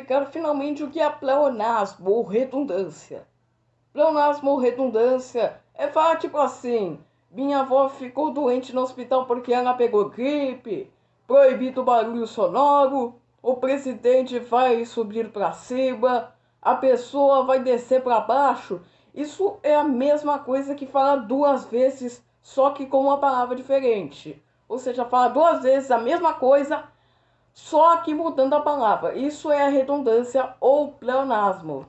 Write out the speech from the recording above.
explicar finalmente o que é pleonasmo ou redundância. Pleonasmo ou redundância é falar tipo assim: minha avó ficou doente no hospital porque ela pegou gripe, proibido barulho sonoro, o presidente vai subir para cima, a pessoa vai descer para baixo. Isso é a mesma coisa que falar duas vezes, só que com uma palavra diferente. Ou seja, falar duas vezes a mesma coisa, só que mudando a palavra. Isso é a redundância ou pleonasmo.